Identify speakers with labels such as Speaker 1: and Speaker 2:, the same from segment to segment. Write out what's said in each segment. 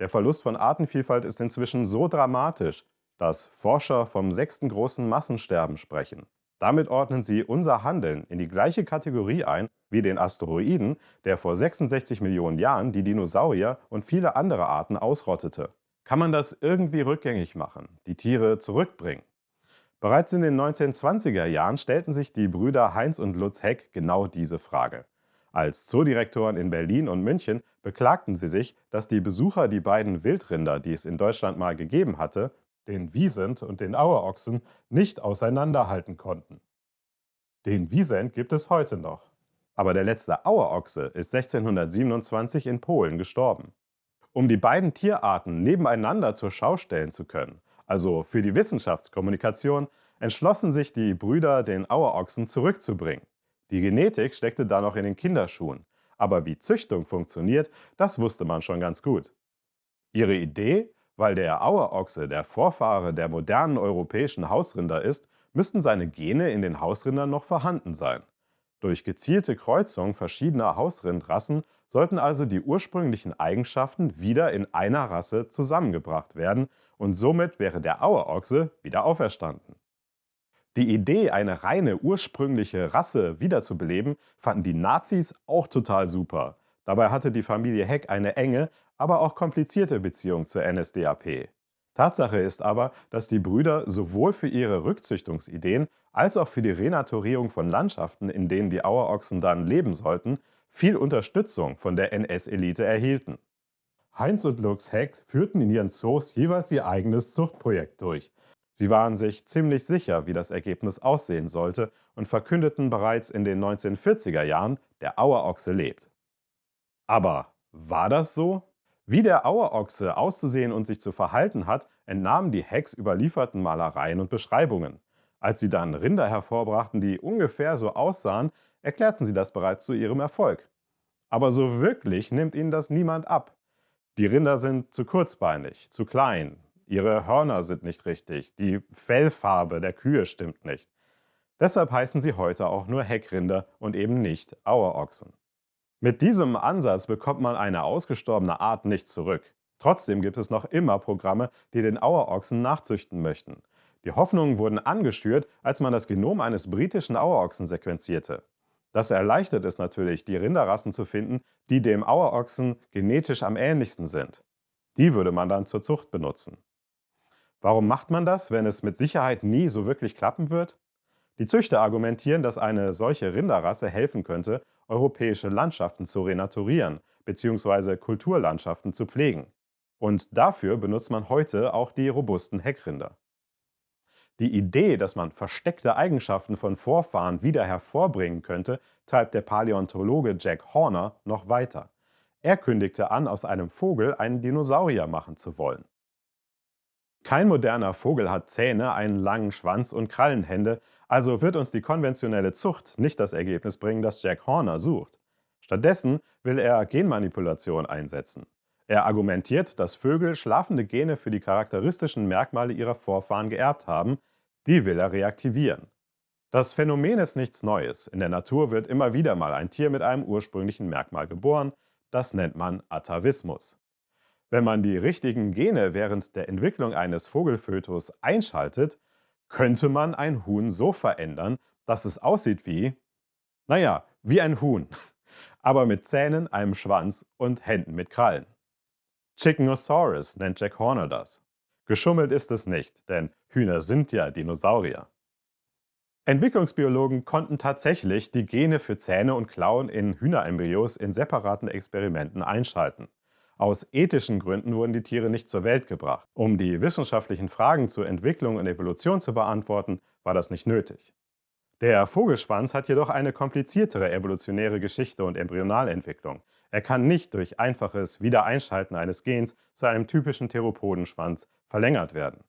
Speaker 1: Der Verlust von Artenvielfalt ist inzwischen so dramatisch, dass Forscher vom sechsten großen Massensterben sprechen. Damit ordnen sie unser Handeln in die gleiche Kategorie ein wie den Asteroiden, der vor 66 Millionen Jahren die Dinosaurier und viele andere Arten ausrottete. Kann man das irgendwie rückgängig machen, die Tiere zurückbringen? Bereits in den 1920er Jahren stellten sich die Brüder Heinz und Lutz Heck genau diese Frage. Als Zoodirektoren in Berlin und München beklagten sie sich, dass die Besucher die beiden Wildrinder, die es in Deutschland mal gegeben hatte, den Wiesent und den Auerochsen, nicht auseinanderhalten konnten. Den Wiesent gibt es heute noch. Aber der letzte Auerochse ist 1627 in Polen gestorben. Um die beiden Tierarten nebeneinander zur Schau stellen zu können, also für die Wissenschaftskommunikation, entschlossen sich die Brüder, den Auerochsen zurückzubringen. Die Genetik steckte da noch in den Kinderschuhen, aber wie Züchtung funktioniert, das wusste man schon ganz gut. Ihre Idee, weil der Auerochse der Vorfahre der modernen europäischen Hausrinder ist, müssten seine Gene in den Hausrindern noch vorhanden sein. Durch gezielte Kreuzung verschiedener Hausrindrassen sollten also die ursprünglichen Eigenschaften wieder in einer Rasse zusammengebracht werden und somit wäre der Auerochse wieder auferstanden. Die Idee, eine reine ursprüngliche Rasse wiederzubeleben, fanden die Nazis auch total super. Dabei hatte die Familie Heck eine enge, aber auch komplizierte Beziehung zur NSDAP. Tatsache ist aber, dass die Brüder sowohl für ihre Rückzüchtungsideen als auch für die Renaturierung von Landschaften, in denen die Auerochsen dann leben sollten, viel Unterstützung von der NS-Elite erhielten. Heinz und Lux Heck führten in ihren Zoos jeweils ihr eigenes Zuchtprojekt durch, Sie waren sich ziemlich sicher, wie das Ergebnis aussehen sollte und verkündeten bereits in den 1940er Jahren, der Auerochse lebt. Aber war das so? Wie der Auerochse auszusehen und sich zu verhalten hat, entnahmen die Hecks überlieferten Malereien und Beschreibungen. Als sie dann Rinder hervorbrachten, die ungefähr so aussahen, erklärten sie das bereits zu ihrem Erfolg. Aber so wirklich nimmt ihnen das niemand ab. Die Rinder sind zu kurzbeinig, zu klein, ihre Hörner sind nicht richtig, die Fellfarbe der Kühe stimmt nicht. Deshalb heißen sie heute auch nur Heckrinder und eben nicht Auerochsen. Mit diesem Ansatz bekommt man eine ausgestorbene Art nicht zurück. Trotzdem gibt es noch immer Programme, die den Auerochsen nachzüchten möchten. Die Hoffnungen wurden angestürt, als man das Genom eines britischen Auerochsen sequenzierte. Das erleichtert es natürlich, die Rinderrassen zu finden, die dem Auerochsen genetisch am ähnlichsten sind. Die würde man dann zur Zucht benutzen. Warum macht man das, wenn es mit Sicherheit nie so wirklich klappen wird? Die Züchter argumentieren, dass eine solche Rinderrasse helfen könnte, europäische Landschaften zu renaturieren bzw. Kulturlandschaften zu pflegen. Und dafür benutzt man heute auch die robusten Heckrinder. Die Idee, dass man versteckte Eigenschaften von Vorfahren wieder hervorbringen könnte, treibt der Paläontologe Jack Horner noch weiter. Er kündigte an, aus einem Vogel einen Dinosaurier machen zu wollen. Kein moderner Vogel hat Zähne, einen langen Schwanz und Krallenhände, also wird uns die konventionelle Zucht nicht das Ergebnis bringen, das Jack Horner sucht. Stattdessen will er Genmanipulation einsetzen. Er argumentiert, dass Vögel schlafende Gene für die charakteristischen Merkmale ihrer Vorfahren geerbt haben, die will er reaktivieren. Das Phänomen ist nichts Neues. In der Natur wird immer wieder mal ein Tier mit einem ursprünglichen Merkmal geboren. Das nennt man Atavismus. Wenn man die richtigen Gene während der Entwicklung eines Vogelfötus einschaltet, könnte man ein Huhn so verändern, dass es aussieht wie, naja, wie ein Huhn, aber mit Zähnen, einem Schwanz und Händen mit Krallen. Chickenosaurus nennt Jack Horner das. Geschummelt ist es nicht, denn Hühner sind ja Dinosaurier. Entwicklungsbiologen konnten tatsächlich die Gene für Zähne und Klauen in Hühnerembryos in separaten Experimenten einschalten. Aus ethischen Gründen wurden die Tiere nicht zur Welt gebracht. Um die wissenschaftlichen Fragen zur Entwicklung und Evolution zu beantworten, war das nicht nötig. Der Vogelschwanz hat jedoch eine kompliziertere evolutionäre Geschichte und Embryonalentwicklung. Er kann nicht durch einfaches Wiedereinschalten eines Gens zu einem typischen Theropodenschwanz verlängert werden.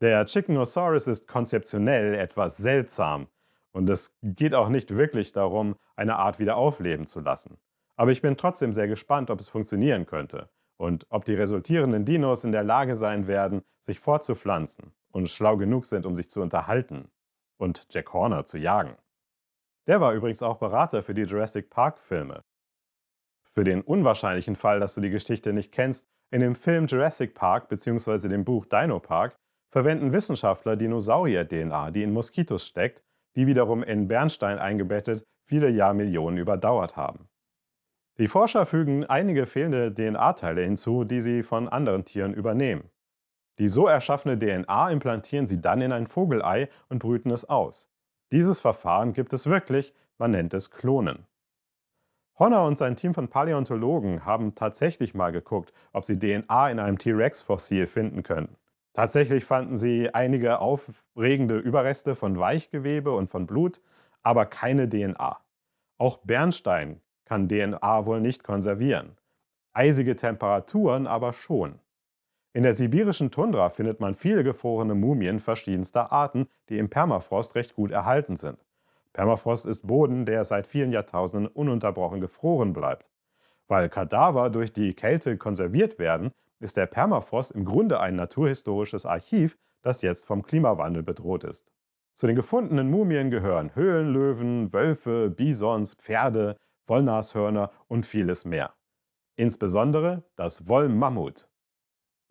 Speaker 1: Der Chickenosaurus ist konzeptionell etwas seltsam und es geht auch nicht wirklich darum, eine Art wieder aufleben zu lassen. Aber ich bin trotzdem sehr gespannt, ob es funktionieren könnte und ob die resultierenden Dinos in der Lage sein werden, sich fortzupflanzen und schlau genug sind, um sich zu unterhalten und Jack Horner zu jagen. Der war übrigens auch Berater für die Jurassic Park-Filme. Für den unwahrscheinlichen Fall, dass du die Geschichte nicht kennst, In dem Film Jurassic Park bzw. dem Buch Dino Park verwenden Wissenschaftler Dinosaurier-DNA, die in Moskitos steckt, die wiederum in Bernstein eingebettet viele Jahrmillionen überdauert haben. Die Forscher fügen einige fehlende DNA-Teile hinzu, die sie von anderen Tieren übernehmen. Die so erschaffene DNA implantieren sie dann in ein Vogelei und brüten es aus. Dieses Verfahren gibt es wirklich, man nennt es Klonen. Honor und sein Team von Paläontologen haben tatsächlich mal geguckt, ob sie DNA in einem T-Rex-Fossil finden können. Tatsächlich fanden sie einige aufregende Überreste von Weichgewebe und von Blut, aber keine DNA. Auch Bernstein kann DNA wohl nicht konservieren. Eisige Temperaturen aber schon. In der sibirischen Tundra findet man viele gefrorene Mumien verschiedenster Arten, die im Permafrost recht gut erhalten sind. Permafrost ist Boden, der seit vielen Jahrtausenden ununterbrochen gefroren bleibt. Weil Kadaver durch die Kälte konserviert werden, ist der Permafrost im Grunde ein naturhistorisches Archiv, das jetzt vom Klimawandel bedroht ist. Zu den gefundenen Mumien gehören Höhlenlöwen, Wölfe, Bisons, Pferde, Wollnashörner und vieles mehr. Insbesondere das Wollmammut.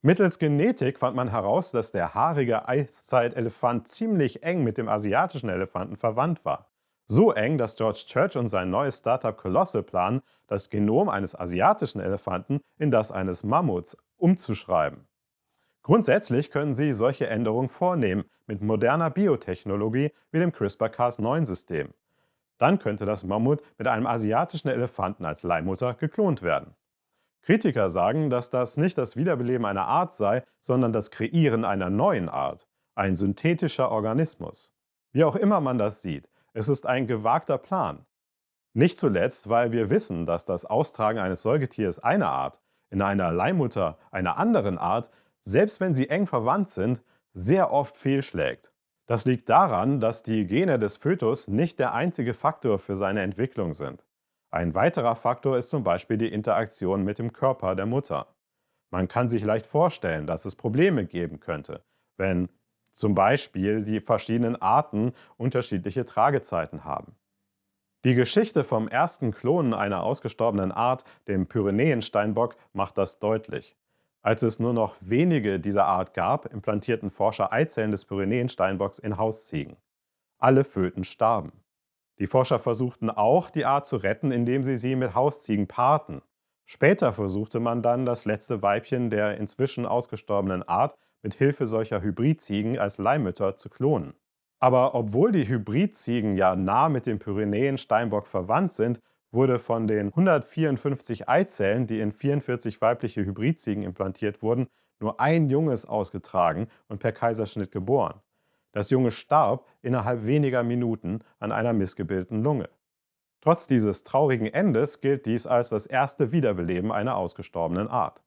Speaker 1: Mittels Genetik fand man heraus, dass der haarige Eiszeitelefant ziemlich eng mit dem asiatischen Elefanten verwandt war. So eng, dass George Church und sein neues Startup Colossal planen, das Genom eines asiatischen Elefanten in das eines Mammuts umzuschreiben. Grundsätzlich können Sie solche Änderungen vornehmen mit moderner Biotechnologie wie dem CRISPR-Cas9-System. Dann könnte das Mammut mit einem asiatischen Elefanten als Leihmutter geklont werden. Kritiker sagen, dass das nicht das Wiederbeleben einer Art sei, sondern das Kreieren einer neuen Art, ein synthetischer Organismus. Wie auch immer man das sieht, es ist ein gewagter Plan. Nicht zuletzt, weil wir wissen, dass das Austragen eines Säugetiers einer Art in einer Leihmutter einer anderen Art, selbst wenn sie eng verwandt sind, sehr oft fehlschlägt. Das liegt daran, dass die Gene des Fötus nicht der einzige Faktor für seine Entwicklung sind. Ein weiterer Faktor ist zum Beispiel die Interaktion mit dem Körper der Mutter. Man kann sich leicht vorstellen, dass es Probleme geben könnte, wenn zum Beispiel die verschiedenen Arten unterschiedliche Tragezeiten haben. Die Geschichte vom ersten Klonen einer ausgestorbenen Art, dem Pyrenäensteinbock, macht das deutlich. Als es nur noch wenige dieser Art gab, implantierten Forscher Eizellen des Pyrenäensteinbocks in Hausziegen. Alle Föten starben. Die Forscher versuchten auch, die Art zu retten, indem sie sie mit Hausziegen paarten. Später versuchte man dann, das letzte Weibchen der inzwischen ausgestorbenen Art mit Hilfe solcher Hybridziegen als Leihmütter zu klonen. Aber obwohl die Hybridziegen ja nah mit dem Pyrenäen-Steinbock verwandt sind, wurde von den 154 Eizellen, die in 44 weibliche Hybridziegen implantiert wurden, nur ein Junges ausgetragen und per Kaiserschnitt geboren. Das Junge starb innerhalb weniger Minuten an einer missgebildeten Lunge. Trotz dieses traurigen Endes gilt dies als das erste Wiederbeleben einer ausgestorbenen Art.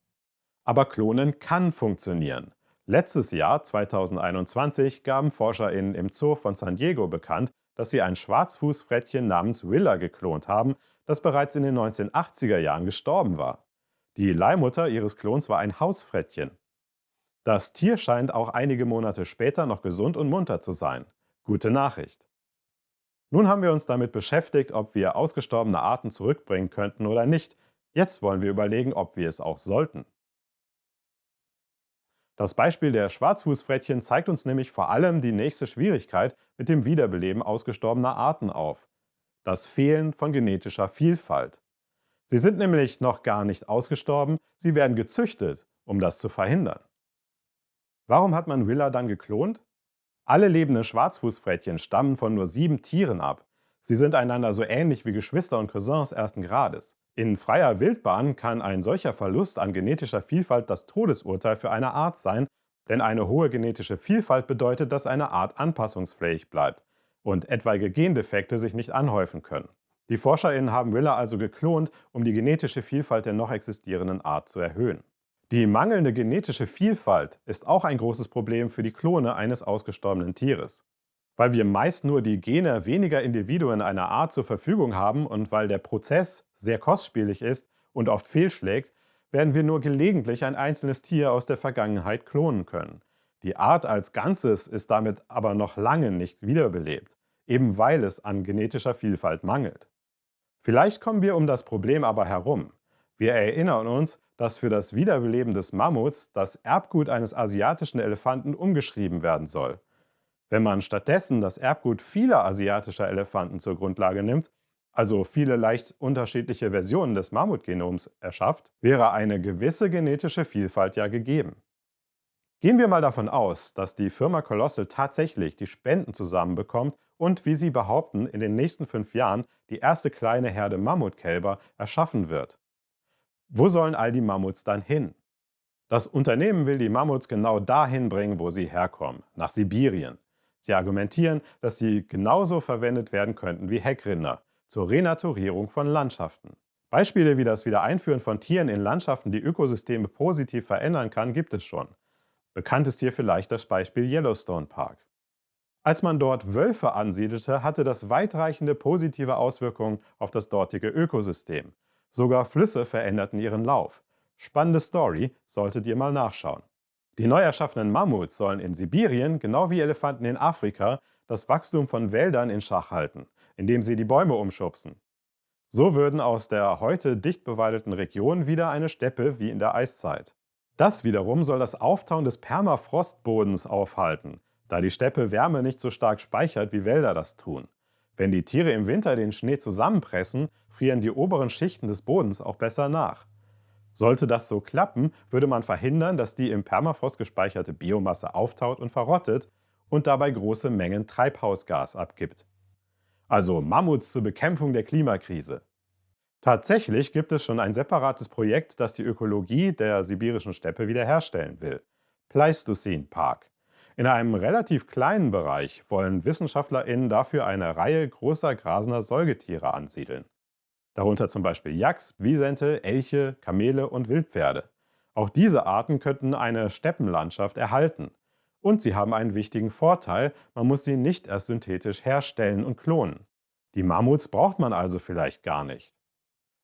Speaker 1: Aber Klonen kann funktionieren. Letztes Jahr, 2021, gaben ForscherInnen im Zoo von San Diego bekannt, dass sie ein Schwarzfußfrettchen namens Willa geklont haben, das bereits in den 1980er Jahren gestorben war. Die Leihmutter ihres Klons war ein Hausfrettchen. Das Tier scheint auch einige Monate später noch gesund und munter zu sein. Gute Nachricht. Nun haben wir uns damit beschäftigt, ob wir ausgestorbene Arten zurückbringen könnten oder nicht. Jetzt wollen wir überlegen, ob wir es auch sollten. Das Beispiel der Schwarzfußfrettchen zeigt uns nämlich vor allem die nächste Schwierigkeit mit dem Wiederbeleben ausgestorbener Arten auf. Das Fehlen von genetischer Vielfalt. Sie sind nämlich noch gar nicht ausgestorben, sie werden gezüchtet, um das zu verhindern. Warum hat man Willa dann geklont? Alle lebenden Schwarzfußfrettchen stammen von nur sieben Tieren ab. Sie sind einander so ähnlich wie Geschwister und Cousins ersten Grades. In freier Wildbahn kann ein solcher Verlust an genetischer Vielfalt das Todesurteil für eine Art sein, denn eine hohe genetische Vielfalt bedeutet, dass eine Art anpassungsfähig bleibt und etwaige Gendefekte sich nicht anhäufen können. Die ForscherInnen haben Willa also geklont, um die genetische Vielfalt der noch existierenden Art zu erhöhen. Die mangelnde genetische Vielfalt ist auch ein großes Problem für die Klone eines ausgestorbenen Tieres. Weil wir meist nur die Gene weniger Individuen einer Art zur Verfügung haben und weil der Prozess sehr kostspielig ist und oft fehlschlägt, werden wir nur gelegentlich ein einzelnes Tier aus der Vergangenheit klonen können. Die Art als Ganzes ist damit aber noch lange nicht wiederbelebt, eben weil es an genetischer Vielfalt mangelt. Vielleicht kommen wir um das Problem aber herum. Wir erinnern uns, dass für das Wiederbeleben des Mammuts das Erbgut eines asiatischen Elefanten umgeschrieben werden soll. Wenn man stattdessen das Erbgut vieler asiatischer Elefanten zur Grundlage nimmt, also viele leicht unterschiedliche Versionen des Mammutgenoms erschafft, wäre eine gewisse genetische Vielfalt ja gegeben. Gehen wir mal davon aus, dass die Firma Colossal tatsächlich die Spenden zusammenbekommt und, wie sie behaupten, in den nächsten fünf Jahren die erste kleine Herde Mammutkälber erschaffen wird. Wo sollen all die Mammuts dann hin? Das Unternehmen will die Mammuts genau dahin bringen, wo sie herkommen, nach Sibirien. Sie argumentieren, dass sie genauso verwendet werden könnten wie Heckrinder zur Renaturierung von Landschaften. Beispiele wie das Wiedereinführen von Tieren in Landschaften, die Ökosysteme positiv verändern kann, gibt es schon. Bekannt ist hier vielleicht das Beispiel Yellowstone Park. Als man dort Wölfe ansiedelte, hatte das weitreichende positive Auswirkungen auf das dortige Ökosystem. Sogar Flüsse veränderten ihren Lauf. Spannende Story, solltet ihr mal nachschauen. Die neu erschaffenen Mammuts sollen in Sibirien, genau wie Elefanten in Afrika, das Wachstum von Wäldern in Schach halten, indem sie die Bäume umschubsen. So würden aus der heute dicht bewaldeten Region wieder eine Steppe wie in der Eiszeit. Das wiederum soll das Auftauen des Permafrostbodens aufhalten, da die Steppe Wärme nicht so stark speichert, wie Wälder das tun. Wenn die Tiere im Winter den Schnee zusammenpressen, frieren die oberen Schichten des Bodens auch besser nach. Sollte das so klappen, würde man verhindern, dass die im Permafrost gespeicherte Biomasse auftaut und verrottet und dabei große Mengen Treibhausgas abgibt. Also Mammuts zur Bekämpfung der Klimakrise. Tatsächlich gibt es schon ein separates Projekt, das die Ökologie der sibirischen Steppe wiederherstellen will. Pleistocene Park. In einem relativ kleinen Bereich wollen WissenschaftlerInnen dafür eine Reihe großer grasender Säugetiere ansiedeln. Darunter zum Beispiel Yaks, Wisente, Elche, Kamele und Wildpferde. Auch diese Arten könnten eine Steppenlandschaft erhalten. Und sie haben einen wichtigen Vorteil, man muss sie nicht erst synthetisch herstellen und klonen. Die Mammuts braucht man also vielleicht gar nicht.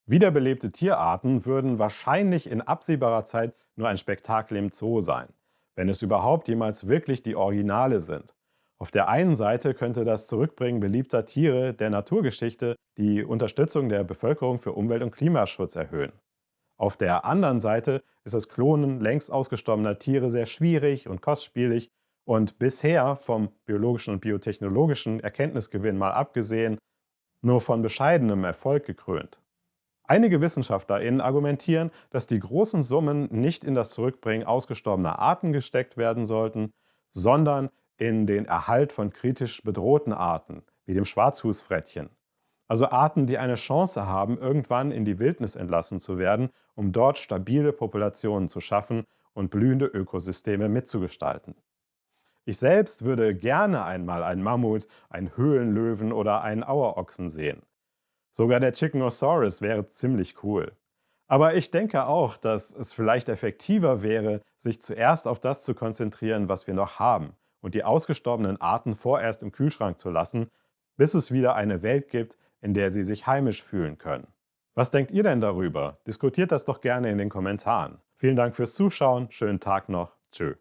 Speaker 1: Wiederbelebte Tierarten würden wahrscheinlich in absehbarer Zeit nur ein Spektakel im Zoo sein, wenn es überhaupt jemals wirklich die Originale sind. Auf der einen Seite könnte das Zurückbringen beliebter Tiere der Naturgeschichte die Unterstützung der Bevölkerung für Umwelt- und Klimaschutz erhöhen. Auf der anderen Seite ist das Klonen längst ausgestorbener Tiere sehr schwierig und kostspielig und bisher vom biologischen und biotechnologischen Erkenntnisgewinn mal abgesehen, nur von bescheidenem Erfolg gekrönt. Einige WissenschaftlerInnen argumentieren, dass die großen Summen nicht in das Zurückbringen ausgestorbener Arten gesteckt werden sollten, sondern in den Erhalt von kritisch bedrohten Arten, wie dem Schwarzfußfrettchen. Also Arten, die eine Chance haben, irgendwann in die Wildnis entlassen zu werden, um dort stabile Populationen zu schaffen und blühende Ökosysteme mitzugestalten. Ich selbst würde gerne einmal einen Mammut, einen Höhlenlöwen oder einen Auerochsen sehen. Sogar der Chickenosaurus wäre ziemlich cool. Aber ich denke auch, dass es vielleicht effektiver wäre, sich zuerst auf das zu konzentrieren, was wir noch haben und die ausgestorbenen Arten vorerst im Kühlschrank zu lassen, bis es wieder eine Welt gibt, in der sie sich heimisch fühlen können. Was denkt ihr denn darüber? Diskutiert das doch gerne in den Kommentaren. Vielen Dank fürs Zuschauen, schönen Tag noch, tschö.